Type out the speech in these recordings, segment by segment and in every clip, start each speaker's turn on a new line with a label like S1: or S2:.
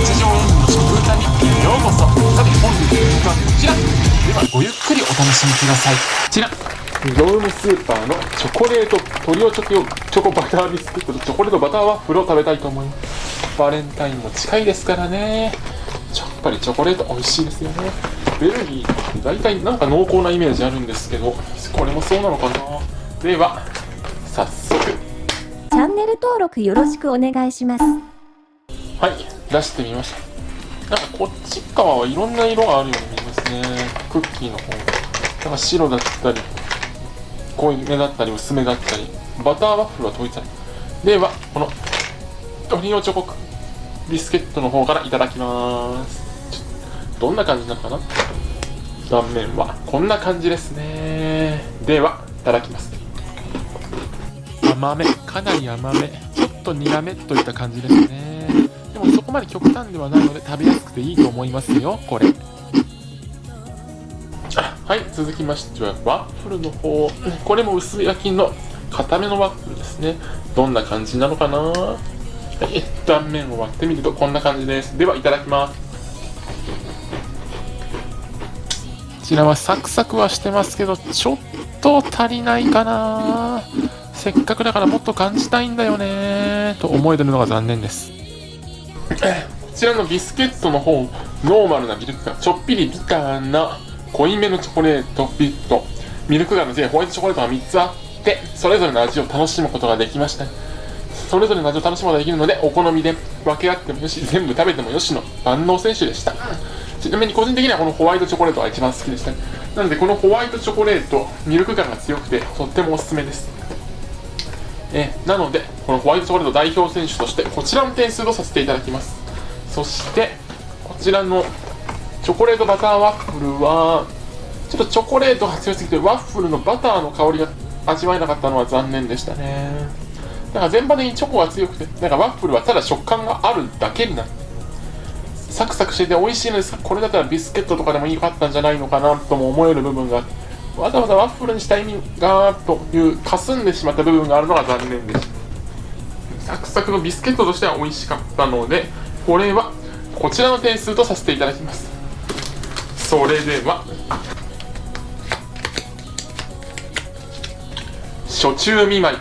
S1: 日常演技の食歌日記へようこそ。さて本日の曲はこちら。ではごゆっくりお楽しみください。こちら。業務スーパーのチョコレートトリオチョコチョコバタービスケットとチョコレートバターワッフルを食べたいと思います。バレンタインも近いですからね。やっぱりチョコレート美味しいですよね。ベルギーって大体なんか濃厚なイメージあるんですけどこれもそうなのかな。では早速。チ
S2: ャンネル登録よろしくお願いします。
S1: はい出してみました。なんかこっち側はいろんな色があるように見えますね。クッキーの方なんか白だったり濃いめだったり薄めだったりバターワッフルは統一されではこのオリオチョコビスケットの方からいただきます。どんな感じなのかな？断面は。こんな感じですね。ではいただきます。甘め。かなり甘め。ちょっと苦めといった感じですね。こまで極端ではないので食べやすくていいと思いますよ。これ。はい続きましてはワッフルの方。これも薄焼きの固めのワッフルですね。どんな感じなのかな？はい断面を割ってみるとこんな感じです。ではいただきます。こちらはサクサクはしてますけどちょっと足りないかな。せっかくだからもっと感じたいんだよね。と思えてるのが残念です。こちらのビスケットの方ノーマルなミルク感ちょっぴりビターな濃いめのチョコレートビットミルク感の全ホワイトチョコレートが3つあってそれぞれの味を楽しむことができました。それぞれの味を楽しむことができるのでお好みで分け合ってもよし全部食べてもよしの万能選手でした。ちなみに個人的にはこのホワイトチョコレートが一番好きでした。なのでこのホワイトチョコレートミルク感が強くてとってもおすすめです。えなのでこのホワイトチョコレート代表選手としてこちらの点数とさせていただきます。そしてこちらのチョコレートバターワッフルはちょっとチョコレートが強すぎてワッフルのバターの香りが味わえなかったのは残念でしたね。だから全般的にチョコが強くてなんかワッフルはただ食感があるだけになってサクサクしてて美味しいのですこれだったらビスケットとかでもいいかったんじゃないのかなとも思える部分があってわざわざワッフルにした意味がという霞んでしまった部分があるのが残念でした。サクサクのビスケットとしては美味しかったのでこれはこちらの点数とさせていただきます。それでは初中見舞い。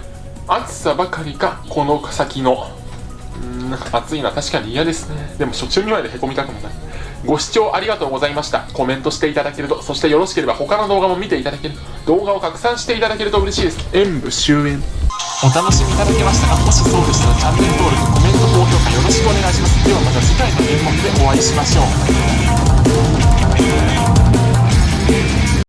S1: 暑さばかりかこの先の。うん暑いのは確かに嫌ですね。でも初中見舞いでへこみたくもない。ご視聴ありがとうございました。コメントしていただけるとそしてよろしければ他の動画も見ていただける動画を拡散していただけると嬉しいです。演武終演お楽しみいただけましたかもしそうでしたらチャンネル登録コメント高評価よろしくお願いします。ではまた次回の演目でお会いしましょう。